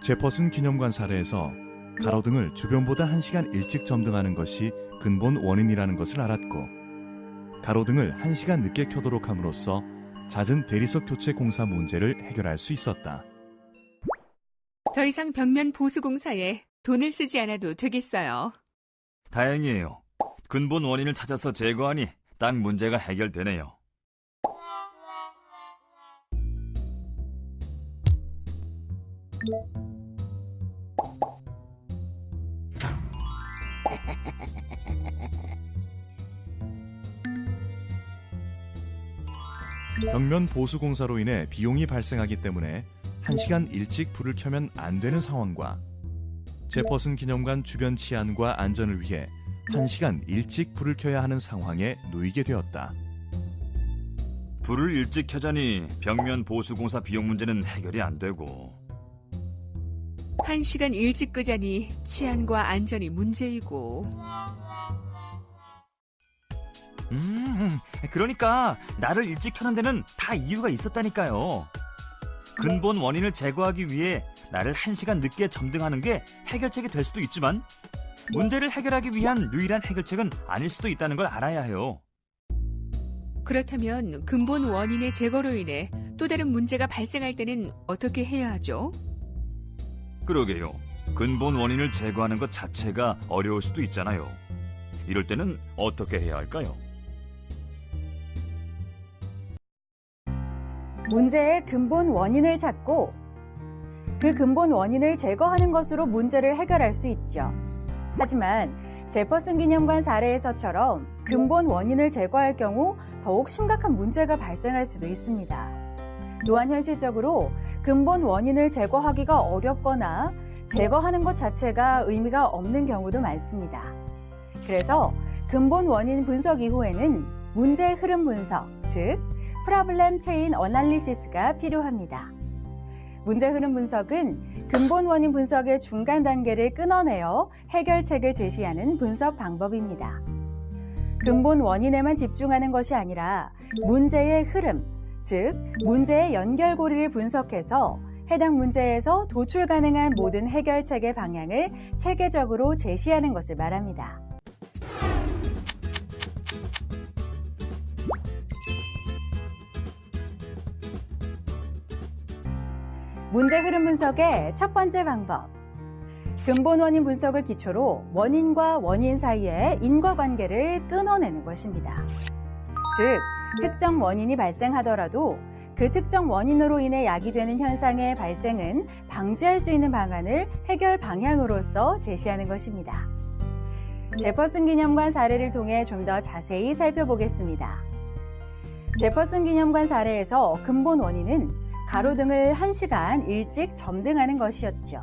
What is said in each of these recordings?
제퍼슨 기념관 사례에서 가로등을 주변보다 1시간 일찍 점등하는 것이 근본 원인이라는 것을 알았고 가로등을 1시간 늦게 켜도록 함으로써 잦은 대리석 교체 공사 문제를 해결할 수 있었다. 더 이상 벽면 보수 공사에 돈을 쓰지 않아도 되겠어요. 다행이에요. 근본 원인을 찾아서 제거하니 딱 문제가 해결되네요. 벽면 보수 공사로 인해 비용이 발생하기 때문에 1시간 일찍 불을 켜면 안 되는 상황과 제퍼슨 기념관 주변 치안과 안전을 위해 1시간 일찍 불을 켜야 하는 상황에 놓이게 되었다. 불을 일찍 켜자니 벽면 보수 공사 비용 문제는 해결이 안 되고 한 시간 일찍 끄자니 치안과 안전이 문제이고 음, 그러니까 나를 일찍 켜는 데는 다 이유가 있었다니까요. 근본 원인을 제거하기 위해 나를 한시간 늦게 점등하는 게 해결책이 될 수도 있지만 문제를 해결하기 위한 유일한 해결책은 아닐 수도 있다는 걸 알아야 해요. 그렇다면 근본 원인의 제거로 인해 또 다른 문제가 발생할 때는 어떻게 해야 하죠? 그러게요. 근본 원인을 제거하는 것 자체가 어려울 수도 있잖아요. 이럴 때는 어떻게 해야 할까요? 문제의 근본 원인을 찾고 그 근본 원인을 제거하는 것으로 문제를 해결할 수 있죠. 하지만 제퍼슨 기념관 사례에서처럼 근본 원인을 제거할 경우 더욱 심각한 문제가 발생할 수도 있습니다. 또한 현실적으로 근본 원인을 제거하기가 어렵거나 제거하는 것 자체가 의미가 없는 경우도 많습니다. 그래서 근본 원인 분석 이후에는 문제 흐름 분석, 즉 problem chain analysis가 필요합니다. 문제 흐름 분석은 근본 원인 분석의 중간 단계를 끊어내어 해결책을 제시하는 분석 방법입니다. 근본 원인에만 집중하는 것이 아니라 문제의 흐름, 즉 문제의 연결고리를 분석해서 해당 문제에서 도출 가능한 모든 해결책의 방향을 체계적으로 제시하는 것을 말합니다. 문제 흐름 분석의 첫 번째 방법. 근본 원인 분석을 기초로 원인과 원인 사이의 인과관계를 끊어내는 것입니다. 즉, 특정 원인이 발생하더라도 그 특정 원인으로 인해 야기되는 현상의 발생은 방지할 수 있는 방안을 해결 방향으로서 제시하는 것입니다. 제퍼슨 기념관 사례를 통해 좀 더 자세히 살펴보겠습니다. 제퍼슨 기념관 사례에서 근본 원인은 가로등을 1시간 일찍 점등하는 것이었죠.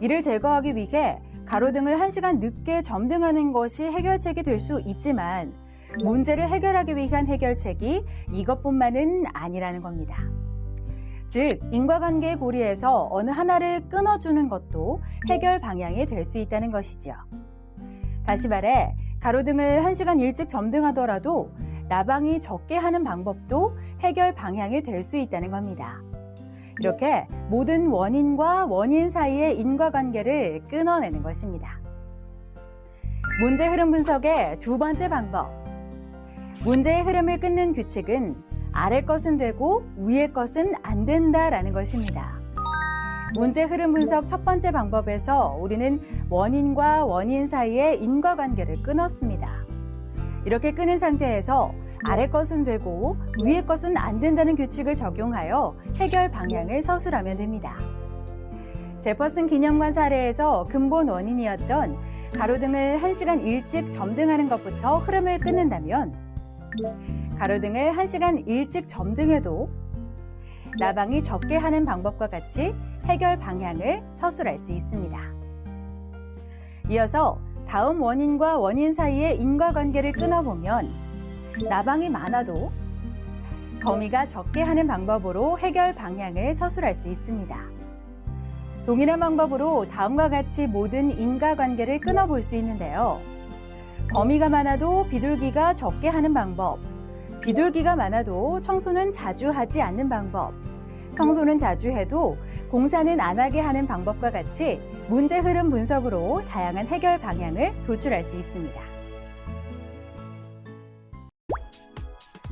이를 제거하기 위해 가로등을 1시간 늦게 점등하는 것이 해결책이 될 수 있지만 문제를 해결하기 위한 해결책이 이것뿐만은 아니라는 겁니다. 즉, 인과관계 고리에서 어느 하나를 끊어주는 것도 해결 방향이 될 수 있다는 것이죠. 다시 말해, 가로등을 1시간 일찍 점등하더라도 나방이 적게 하는 방법도 해결 방향이 될 수 있다는 겁니다. 이렇게 모든 원인과 원인 사이의 인과관계를 끊어내는 것입니다. 문제 흐름 분석의 두 번째 방법. 문제의 흐름을 끊는 규칙은 아래 것은 되고 위의 것은 안 된다라는 것입니다. 문제 흐름 분석 첫 번째 방법에서 우리는 원인과 원인 사이의 인과관계를 끊었습니다. 이렇게 끊은 상태에서 아래 것은 되고 위의 것은 안 된다는 규칙을 적용하여 해결 방향을 서술하면 됩니다. 제퍼슨 기념관 사례에서 근본 원인이었던 가로등을 1시간 일찍 점등하는 것부터 흐름을 끊는다면 가로등을 1시간 일찍 점등해도 나방이 적게 하는 방법과 같이 해결 방향을 서술할 수 있습니다. 이어서 다음 원인과 원인 사이의 인과관계를 끊어보면 나방이 많아도 거미가 적게 하는 방법으로 해결 방향을 서술할 수 있습니다. 동일한 방법으로 다음과 같이 모든 인과관계를 끊어볼 수 있는데요. 거미가 많아도 비둘기가 적게 하는 방법, 비둘기가 많아도 청소는 자주 하지 않는 방법, 청소는 자주 해도 공사는 안 하게 하는 방법과 같이 문제 흐름 분석으로 다양한 해결 방향을 도출할 수 있습니다.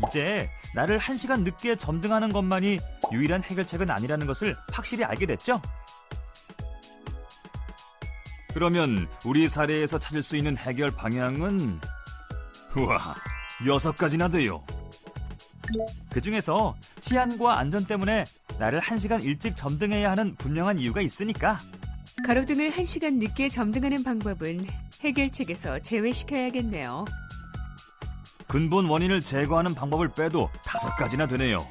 이제 나를 한시간 늦게 점등하는 것만이 유일한 해결책은 아니라는 것을 확실히 알게 됐죠? 그러면 우리 사례에서 찾을 수 있는 해결 방향은 우와, 여섯 가지나 돼요. 그 중에서 치안과 안전 때문에 나를 한시간 일찍 점등해야 하는 분명한 이유가 있으니까 가로등을 1시간 늦게 점등하는 방법은 해결책에서 제외시켜야겠네요. 근본 원인을 제거하는 방법을 빼도 다섯 가지나 되네요.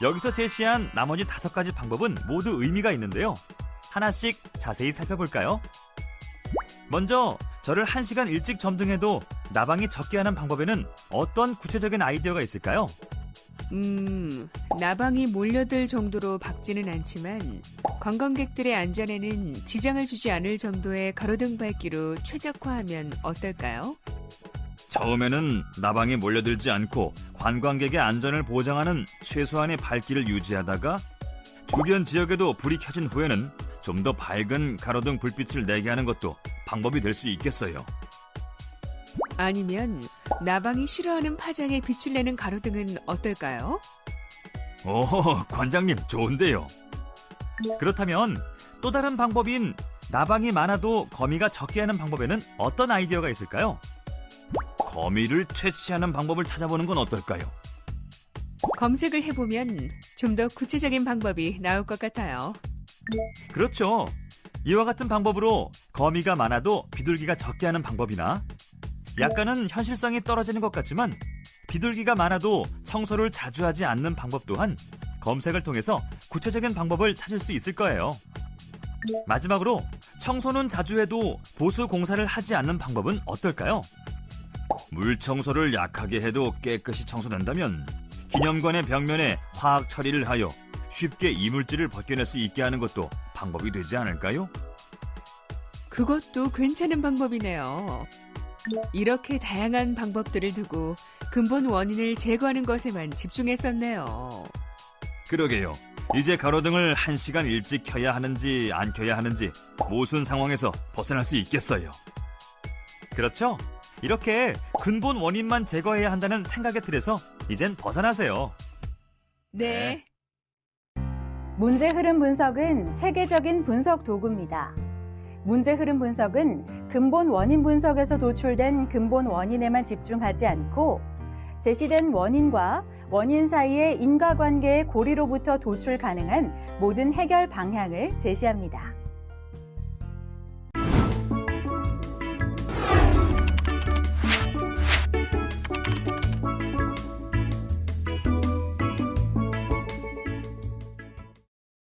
여기서 제시한 나머지 다섯 가지 방법은 모두 의미가 있는데요. 하나씩 자세히 살펴볼까요? 먼저 저를 한시간 일찍 점등해도 나방이 적게 하는 방법에는 어떤 구체적인 아이디어가 있을까요? 음, 나방이 몰려들 정도로 박지는 않지만 관광객들의 안전에는 지장을 주지 않을 정도의 가로등 밝기로 최적화하면 어떨까요? 처음에는 나방이 몰려들지 않고 관광객의 안전을 보장하는 최소한의 밝기를 유지하다가 주변 지역에도 불이 켜진 후에는 좀 더 밝은 가로등 불빛을 내게 하는 것도 방법이 될 수 있겠어요. 아니면 나방이 싫어하는 파장에 빛을 내는 가로등은 어떨까요? 오, 관장님 좋은데요. 그렇다면 또 다른 방법인 나방이 많아도 거미가 적게 하는 방법에는 어떤 아이디어가 있을까요? 거미를 퇴치하는 방법을 찾아보는 건 어떨까요? 검색을 해보면 좀 더 구체적인 방법이 나올 것 같아요. 그렇죠. 이와 같은 방법으로 거미가 많아도 비둘기가 적게 하는 방법이나 약간은 현실성이 떨어지는 것 같지만 비둘기가 많아도 청소를 자주 하지 않는 방법 또한 검색을 통해서 구체적인 방법을 찾을 수 있을 거예요. 마지막으로 청소는 자주 해도 보수 공사를 하지 않는 방법은 어떨까요? 물 청소를 약하게 해도 깨끗이 청소된다면 기념관의 벽면에 화학 처리를 하여 쉽게 이물질을 벗겨낼 수 있게 하는 것도 방법이 되지 않을까요? 그것도 괜찮은 방법이네요. 이렇게 다양한 방법들을 두고 근본 원인을 제거하는 것에만 집중했었네요. 그러게요. 이제 가로등을 한시간 일찍 켜야 하는지 안 켜야 하는지 모순 상황에서 벗어날 수 있겠어요. 그렇죠? 이렇게 근본 원인만 제거해야 한다는 생각의 틀에서 이젠 벗어나세요. 네. 문제 흐름 분석은 체계적인 분석 도구입니다. 문제 흐름 분석은 근본 원인 분석에서 도출된 근본 원인에만 집중하지 않고 제시된 원인과 원인 사이의 인과관계의 고리로부터 도출 가능한 모든 해결 방향을 제시합니다.